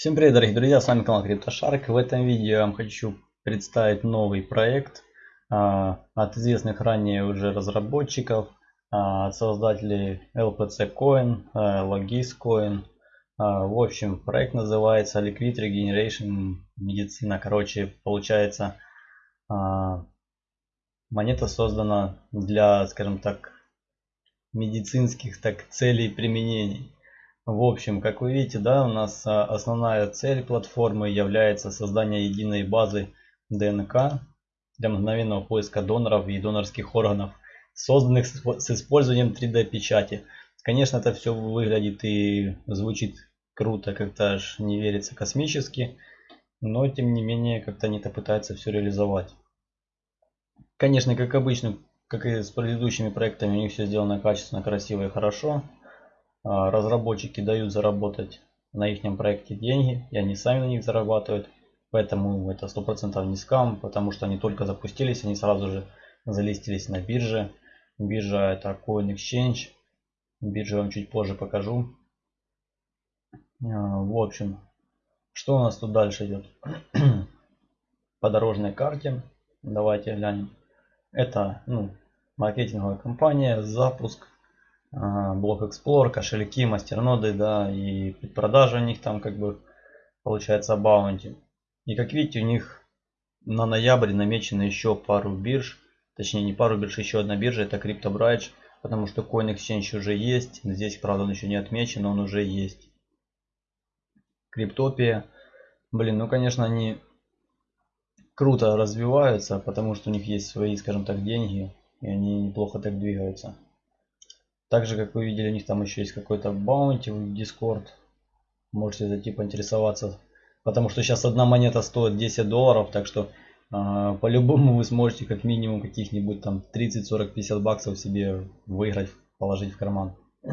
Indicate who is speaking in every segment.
Speaker 1: Всем привет, дорогие друзья, с вами канал CryptoShark. В этом видео я вам хочу представить новый проект а, от известных ранее уже разработчиков, а, от создателей LPC Coin, а, Logis Coin. А, в общем, проект называется Liquid Regeneration Медицина. Короче, получается, а, монета создана для, скажем так, медицинских так целей применений. В общем, как вы видите, да, у нас а, основная цель платформы является создание единой базы ДНК для мгновенного поиска доноров и донорских органов, созданных с использованием 3D печати. Конечно, это все выглядит и звучит круто, как-то аж не верится космически, но тем не менее как-то они это пытаются все реализовать. Конечно, как обычно, как и с предыдущими проектами, у них все сделано качественно, красиво и хорошо. А, разработчики дают заработать на их проекте деньги, и они сами на них зарабатывают. Поэтому это 100% не скам, потому что они только запустились, они сразу же залистились на бирже. Биржа это Coin Exchange. Биржу вам чуть позже покажу. А, в общем, что у нас тут дальше идет? По дорожной карте. Давайте глянем. Это ну, маркетинговая компания, запуск блок Explorer, кошельки, мастерноды, да, и предпродажа у них там как бы получается баунти. И как видите, у них на ноябрь намечено еще пару бирж, точнее не пару бирж, еще одна биржа, это CryptoBridge, потому что Coin Exchange уже есть, здесь, правда, он еще не отмечен, но он уже есть. Криптопия, блин, ну, конечно, они круто развиваются, потому что у них есть свои, скажем так, деньги, и они неплохо так двигаются. Также, как вы видели, у них там еще есть какой-то баунти в Discord. Можете зайти поинтересоваться. Потому что сейчас одна монета стоит 10 долларов, так что э, по-любому вы сможете как минимум каких-нибудь там 30, 40, 50 баксов себе выиграть, положить в карман.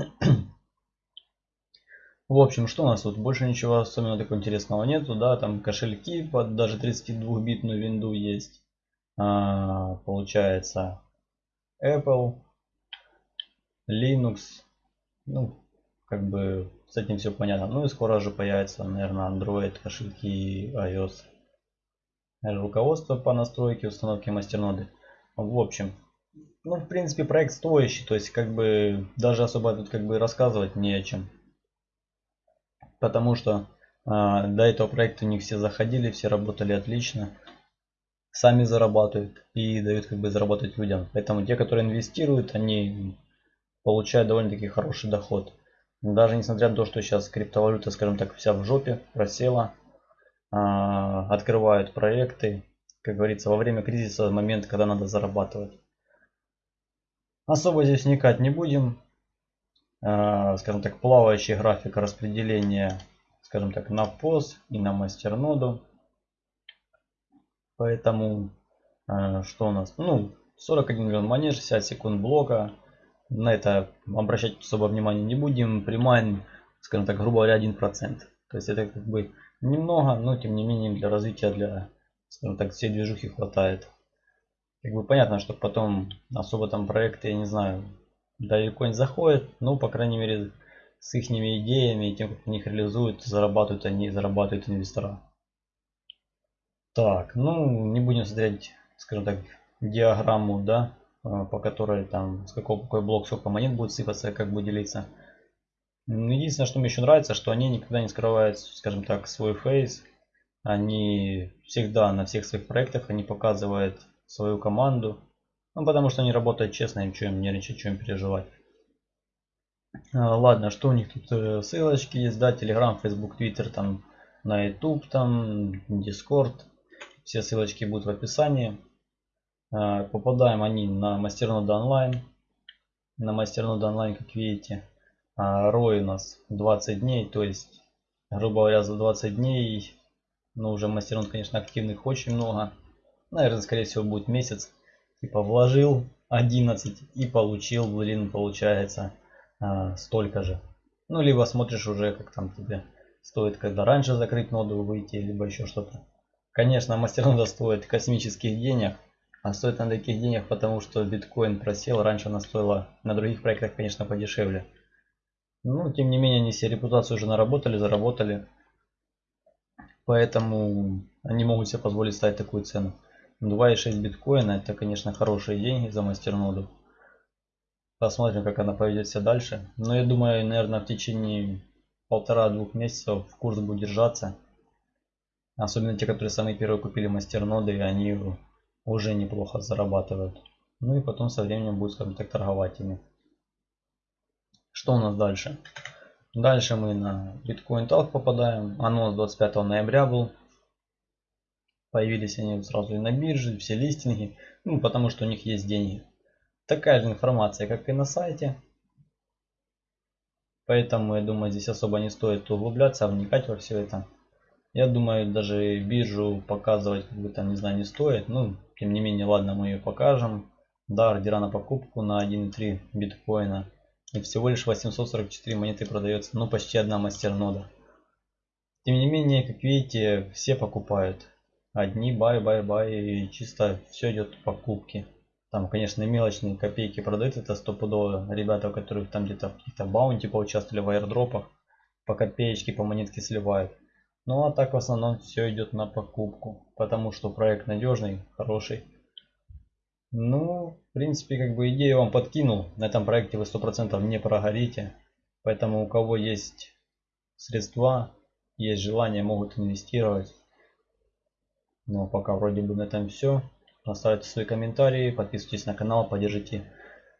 Speaker 1: В общем, что у нас тут? Больше ничего особенно такого интересного нету, да, там кошельки под даже 32-битную винду есть. А, получается Apple, Linux. Ну, как бы с этим все понятно. Ну и скоро же появится, наверное, Android, кошельки iOS. Руководство по настройке установки мастерноды. В общем, ну, в принципе, проект стоящий, то есть, как бы, даже особо тут, как бы, рассказывать не о чем. Потому что э, до этого проекта у них все заходили, все работали отлично. Сами зарабатывают и дают, как бы, заработать людям. Поэтому те, которые инвестируют, они получает довольно-таки хороший доход. Даже несмотря на то, что сейчас криптовалюта, скажем так, вся в жопе, просела, а, открывают проекты, как говорится, во время кризиса момент, когда надо зарабатывать. Особо здесь вникать не будем. А, скажем так, плавающий график распределения, скажем так, на POS и на мастерноду. Поэтому, а, что у нас? Ну, 41 миллион монет, 60 секунд блока на это обращать особо внимания не будем. Примайн, скажем так, грубо говоря, 1%. То есть это как бы немного, но тем не менее для развития, для, скажем так, всей движухи хватает. Как бы понятно, что потом особо там проекты, я не знаю, далеко не заходят, но по крайней мере с их идеями и тем, как они их реализуют, зарабатывают они, зарабатывают инвестора. Так, ну не будем смотреть, скажем так, диаграмму, да, по которой там с какого какой блок сколько монет будет сыпаться, как будет делиться. Единственное, что мне еще нравится, что они никогда не скрывают, скажем так, свой фейс. Они всегда на всех своих проектах они показывают свою команду. Ну, потому что они работают честно, им что им нервничать, им переживать. А, ладно, что у них тут э, ссылочки есть, да, Telegram, Facebook, Twitter, там на YouTube, там Discord. Все ссылочки будут в описании. А, попадаем они на мастернода онлайн. На мастернода онлайн, как видите, рой а, у нас 20 дней, то есть, грубо говоря, за 20 дней, ну уже мастернод, конечно, активных очень много. Наверное, скорее всего, будет месяц. Типа вложил 11 и получил, блин, получается а, столько же. Ну, либо смотришь уже, как там тебе стоит, когда раньше закрыть ноду выйти, либо еще что-то. Конечно, мастернода стоит космических денег. А стоит на таких денег, потому что биткоин просел. Раньше она стоила на других проектах, конечно, подешевле. Ну, тем не менее, они себе репутацию уже наработали, заработали. Поэтому они могут себе позволить ставить такую цену. 2,6 биткоина это, конечно, хорошие деньги за мастерноду. Посмотрим, как она поведет себя дальше. Но я думаю, наверное, в течение полтора-двух месяцев курс будет держаться. Особенно те, которые самые первые купили мастерноды, они уже неплохо зарабатывают. Ну и потом со временем будет, скажем так, торговать ими. Что у нас дальше? Дальше мы на Bitcoin Talk попадаем. Анонс 25 ноября был. Появились они сразу и на бирже, все листинги. Ну, потому что у них есть деньги. Такая же информация, как и на сайте. Поэтому, я думаю, здесь особо не стоит углубляться, вникать во все это. Я думаю, даже биржу показывать, как бы там, не знаю, не стоит. Ну, тем не менее, ладно, мы ее покажем. Да, ордера на покупку на 1.3 биткоина. И всего лишь 844 монеты продается. Ну, почти одна мастернода. Тем не менее, как видите, все покупают. Одни buy, buy, buy. И чисто все идет покупки. Там, конечно, мелочные копейки продают, это стопудово. Ребята, у которых там где-то в каких-то баунти поучаствовали в аирдропах, по копеечке, по монетке сливают. Ну а так в основном все идет на покупку, потому что проект надежный, хороший. Ну, в принципе, как бы идею вам подкинул. На этом проекте вы 100% не прогорите. Поэтому у кого есть средства, есть желание, могут инвестировать. Но пока вроде бы на этом все. Оставьте свои комментарии, подписывайтесь на канал, поддержите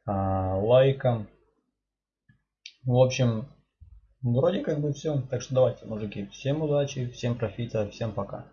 Speaker 1: а, лайком. В общем, вроде как бы все. Так что давайте, мужики, всем удачи, всем профита, всем пока.